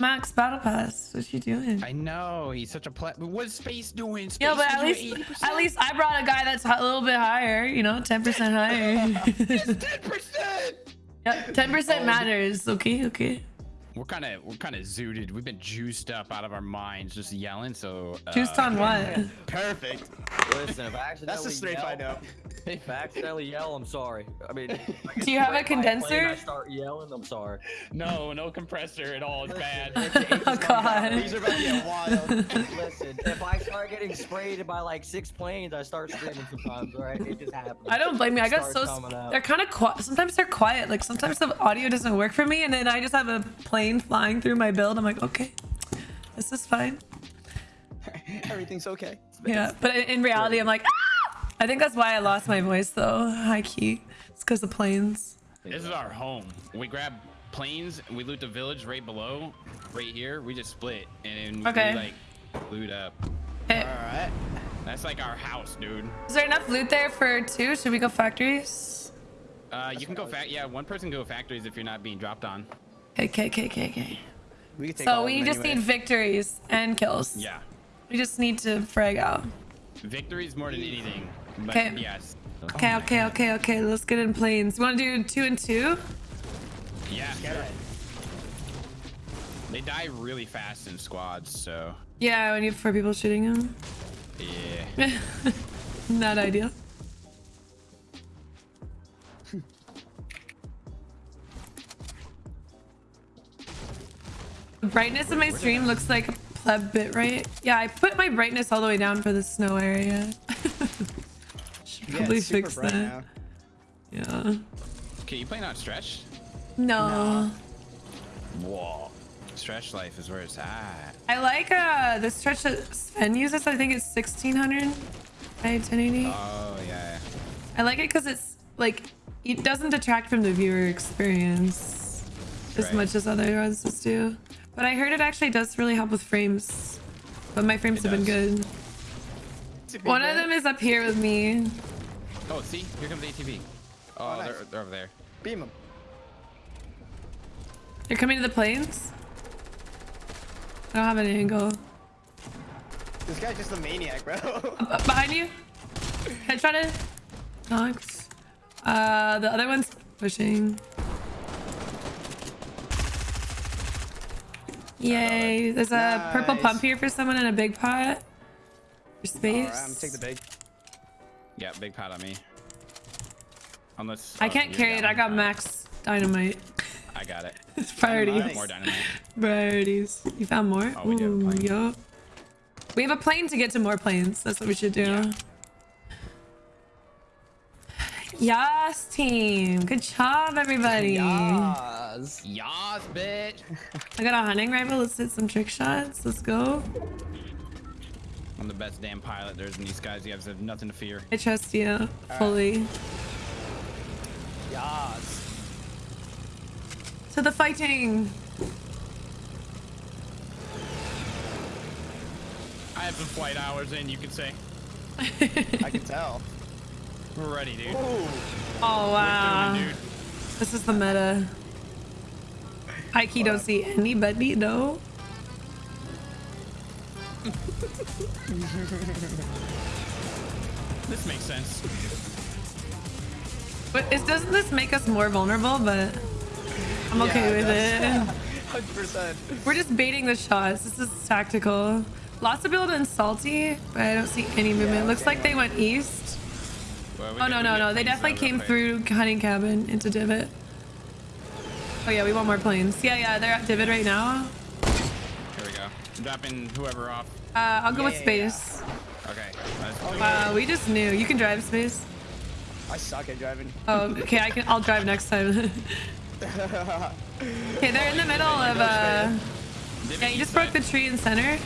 Max Battle Pass. What you doing? I know he's such a plat. What's space doing? Space Yeah, but at least, 80%. at least I brought a guy that's a little bit higher. You know, ten percent higher. ten percent. yeah, ten percent oh. matters. Okay, okay. We're kind of we're kind of zooted. We've been juiced up out of our minds, just yelling. So uh, Juiced on what? Perfect. Listen, if I accidentally That's the straight yell, find out. If I accidentally yell, I'm sorry. I mean, I Do you have a sprayed by plane, condenser? I start yelling. I'm sorry. No, no compressor at all. It's bad. Oh god. These are about to get wild. Listen, if I start getting sprayed by like six planes, I start screaming sometimes. All right, it just happens. I don't blame you. I got so Starts they're kind of quiet. Sometimes they're quiet. Like sometimes the audio doesn't work for me, and then I just have a plane flying through my build. I'm like, okay, this is fine. Everything's okay. Yeah, but in, in reality, I'm like, ah! I think that's why I lost my voice though. High key. It's because of planes. This is our home. We grab planes we loot the village right below, right here. We just split and Okay. we like loot up. Hey, All right. That's like our house, dude. is there enough loot there for two? Should we go factories? Uh, you can go fact. Yeah, one person go factories if you're not being dropped on. Okay, okay, okay, okay, okay. We can take So we just anyway. need victories and kills. Yeah, We just need to frag out. victories more than anything. But Okay. yes. Okay, okay, okay, okay. Let's get in planes. You want to do two and two? Yeah. Sure. They die really fast in squads, so Yeah, when you have four people shooting them. yeah. Not ideal. Brightness of my stream looks like a pleb bit, right? Yeah, I put my brightness all the way down for the snow area. Should probably it's super fix that. now. Yeah. Okay, you playing on stretch? No. Whoa. Stretch life is where it's at. I like uh the stretch that Sven uses. I think it's 1600 by 1080. Oh yeah. I like it because it's like it doesn't detract from the viewer experience as Right. much as other ones do. But I heard it actually does really help with frames. But my frames It have been does. good. One of them is up here with me. Oh, see, here comes the ATV. Oh, Oh, nice. they're, they're over there. Beam them. They're coming to the planes? I don't have an angle. This guy's just a maniac, bro. Uh, behind you. Headshot it. Knocked. Uh, the other one's pushing. Yay! There's a purple pump here for someone in a big pot. For space. Right, I'm gonna take the big. Yeah, big pot on me. Unless I oh, can't carry it. I got max dynamite. I got it. Priorities. Nice. More dynamite. Priorities. You found more? Oh, we do have a plane. yup. We have a plane to get to more planes. That's what we should do. Yeah. Yas, team. Good job, everybody. Yas. Yas, bitch. I got a hunting rifle. Let's hit some trick shots. Let's go. I'm the best damn pilot there's in these guys. You guys have nothing to fear. I trust you fully. Yas. To the fighting. I have some flight hours in, you could say. I can tell. We're ready, dude. Ooh. Oh, oh wow. Doing dude. This is the meta. I key don't see anybody, no. This makes sense. But it, doesn't this make us more vulnerable? But I'm okay with it. Hundred percent. We're just baiting the shots. This is tactical. Lots of build and salty, but I don't see any movement. Looks like they went east. Well, we Oh no no no! They definitely came through hunting cabin into divot. Oh yeah, we want more planes. Yeah yeah, they're at divot right now. Here we go. I'm dropping whoever off. Uh, I'll go with Yeah, yeah, space. Okay. Let's Oh, do. Uh, we just knew you can drive space. I suck at driving. Oh, okay. I can. I'll drive next time. okay, they're in the middle of uh. Yeah, you just broke the tree in center. I'm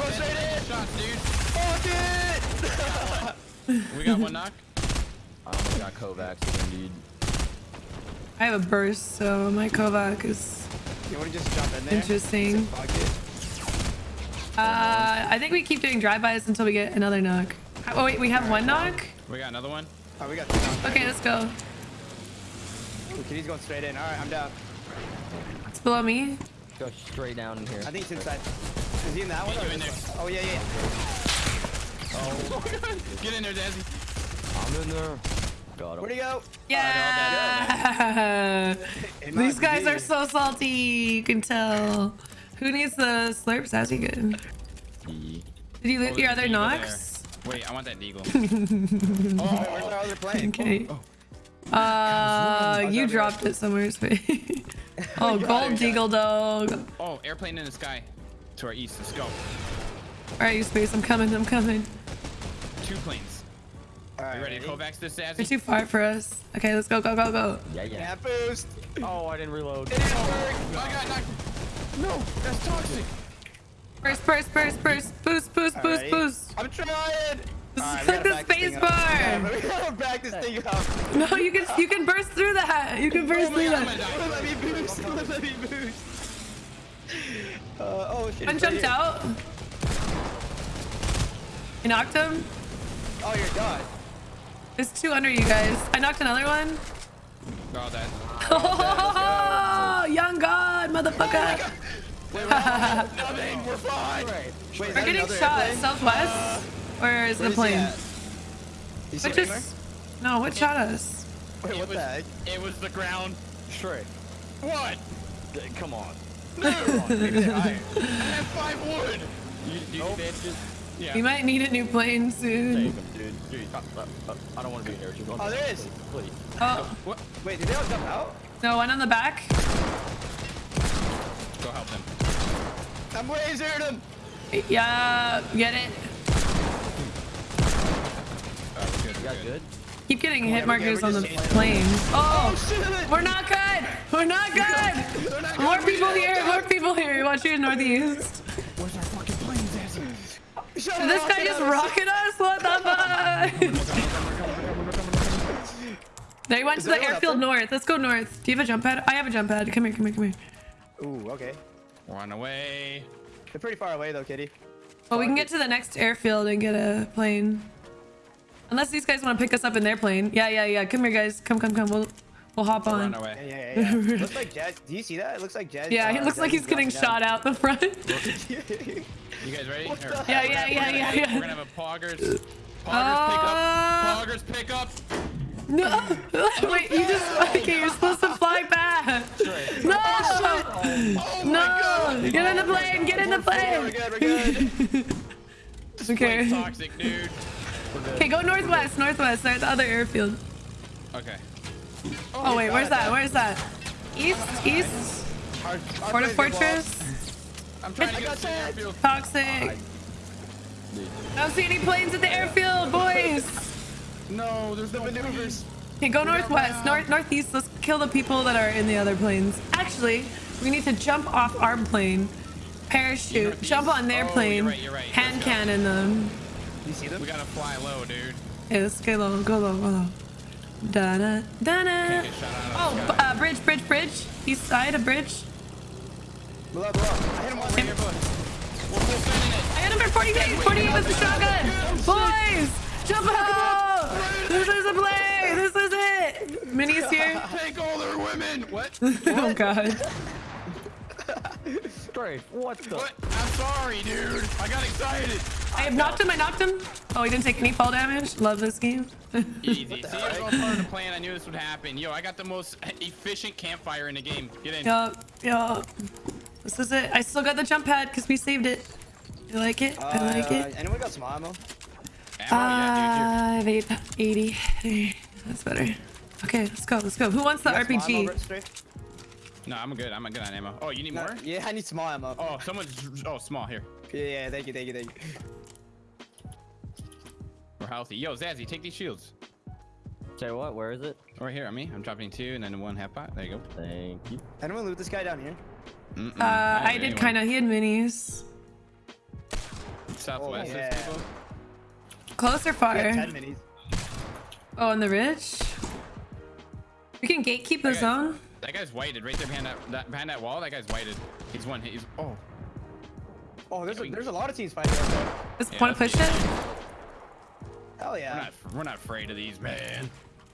going straight in. Shots, dude. Fuck it. We got one knock. Oh my god, Kovacs, indeed. I have a burst, so my Kovac is. You want to just jump in there? Interesting. Uh, I think we keep doing drive-bys until we get another knock. Oh wait, we have one knock. We got another one. Oh, we got two knocked. Okay, let's go. Okay, he's going straight in. All right, I'm down. It's below me. Go straight down in here. I think it's inside. Is he in that one? Yeah, or in there. one? Oh yeah, yeah. Get in there, Dazzy. I'm in there. Got Where'd him. he go? Yeah. These guys are so salty. You can tell. Who needs the slurps? Sassy good. Did you loot Oh, your other an eagle Nox? Wait, I want that deagle. Oh, where's our other plane? Okay. Oh, Uh, you dropped it somewhere. oh, got gold it, deagle dog. Oh, airplane in the sky. To our east. Let's go. All right, you space. I'm coming. I'm coming. Two planes. All right, You ready to Kovacs this, You're too far for us. Okay, let's go, go, go, go. Yeah, yeah. Yeah, boost. Oh, I didn't reload. It didn't work. I got knocked. No, that's toxic. Burst, burst, burst, burst. Boost, boost, boost, Alrighty. boost. I'm trying. This Alright, is like the space bar. Yeah, we gotta back this thing up. No, you can you can burst through that. You can burst Oh through God, that. Let me boost. Let me boost. Uh, oh shit. One he's right jumped out. I knocked him. Oh, you're done. There's two under you guys. I knocked another one. They're all dead. Oh, young god, motherfucker. Oh Nothing. We're fine. Wait, We're getting shot airplane? southwest. Or is it Where a is he plane? at? You see What him? No, what shot us? Wait, what was, the heck? it was the ground. Straight. What? Come on. Maybe they're. I have five wood. You, you Nope. bitches. Yeah. We might need a new plane soon. Take him, dude. Dude, I don't want to be here. Don't Oh, there is. there that, is. Please. Oh, What? Wait, did they all jump out? no, one on the back. Go help them. I'm lasered him. Yeah, get it. Oh, we're good. You good. good? Keep getting hit markers on the just- plane. Oh, oh, shit. we're not good. We're not good. They're not More good. people here. More people here. Watch your northeast. This guy get just out of rocket us? What the fuck? They went Is to the airfield north. Let's go north. Do you have a jump pad? I have a jump pad. Come here, come here, come here. Ooh, okay. Run away. They're pretty far away though, Kitty. Well, we can get to the next airfield and get a plane. Unless these guys want to pick us up in their plane. Yeah, yeah, yeah. Come here, guys. Come, come, come. We'll we'll hop Run on. Yeah, away. yeah, yeah. yeah. looks like Jazz. Do you see that? It looks like Jazz. Yeah, uh, he looks like he's getting is shot out the front. You guys ready? Or-? Yeah, we're yeah, gonna- yeah, we're gonna- yeah, We're gonna have a poggers. Poggers pick up. Uh, Poggers pick up. no. Wait, you just okay. You're supposed to fly back. No. Oh my No. god. Get in the plane. Get in the We're plane. good, we're good. Okay. Toxic, dude. Okay, go northwest. Northwest. There's the other airfield. Okay. Oh wait, where's that? Where's that? East, east. Our, our Port of Fortress. I'm trying to get to the airfield. Toxic. I don't see any planes at the airfield, boys. No, there's no maneuvers. Okay, go northwest, north, northeast. Let's kill the people that are in the other planes. Actually, we need to jump off our plane, parachute, Northeast? jump on their Oh, you're plane, right, you're right. hand Let's go. cannon them. You see them? We gotta fly low, dude. Okay, let's go low, go low, go low. Da da da da. Can't get shot Oh, of b- the sky. uh, bridge, bridge, bridge. East side, a bridge. Below, below. I hit him one. Right here, bud. We're full sending it. I hit him for 48, 48 with the shotgun. Boys, jump out. This is a play. This is it. Minnie's here. Take all their women. What? oh god. Straight. What the? What? I'm sorry, dude. I got excited. I have knocked him. I knocked him. Oh, he didn't take any fall damage. Love this game. Easy. See, I was all part of the plan. I knew this would happen. Yo, I got the most efficient campfire in the game. Get in. yup, yup. This is it. I still got the jump pad because we saved it. You like it? I like Uh, it. Anyone got some ammo? Ammo? yeah, Five, eight, 80. There. That's better. Okay, let's go. Let's go. Who wants the You got some ammo, RPG? Brett, straight? dude. No, I'm good. I'm good on ammo. Oh, you need No, more? yeah, I need small ammo. Oh, someone's. Oh, small here. Yeah, yeah, thank you, thank you, thank you. We're healthy. Yo, Zazzy, take these shields. Say what? Where is it? Right here on me. I'm dropping two and then one half pot. There you go. Thank you. Anyone loot this guy down here? Mm-mm. Uh, Not I did kind of. He had minis. Southwest. Oh, there's yeah. people. Close or I got far? 10 minis. Oh, on the ridge? We can gatekeep the Okay. zone. That guy's whited right there behind that, that behind that wall. That guy's whited. He's one. He's oh. Oh, there's Yeah, a, there's a lot of teams fighting out there. Just Yeah, want to push do it? Hell We're yeah. not we're not afraid of these, man.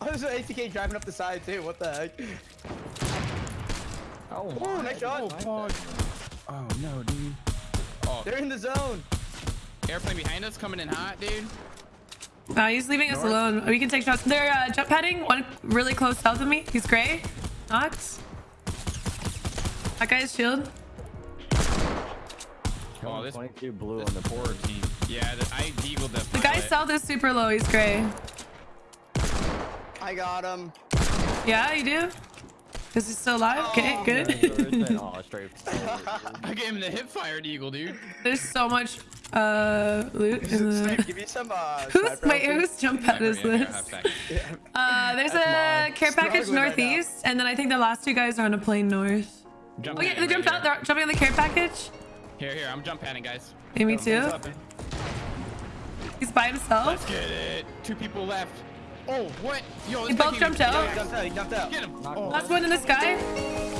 Oh, there's an ATK driving up the side too. What the heck? Oh, Ooh, nice shot. Oh no, dude. Oh, They're in the zone. airplane behind us coming in hot, dude. Nah, he's leaving us alone. We can take shots. They're uh, jump padding. One really close south of me. He's gray. Knocked. That guy's shield. Oh, this 22 blue on the poor team. Yeah, the, I deagled the. The guy pilot. south is super low. He's gray. I got him. Yeah, you do? Is he still alive? Okay, good. oh, straight. I gave him the hip fired eagle, dude. There's so much uh loot in the... give me some. Uh, Who's, sniper wait, outfit. whose jump pad is Yeah, yeah, this? Uh, there's That's a care package Struggling right northeast, and then I think the last two guys are on a plane north. Jump Oh yeah, they jumped right out. They're jumping on the care package. Here, here, I'm jump padding, guys. Hey, me too. What's up, man? He's by himself. Let's get it. Two people left. Oh, what? Yo, guy both jumped out? He jumped out. He jumped out. Get him. Oh, Last one in the sky.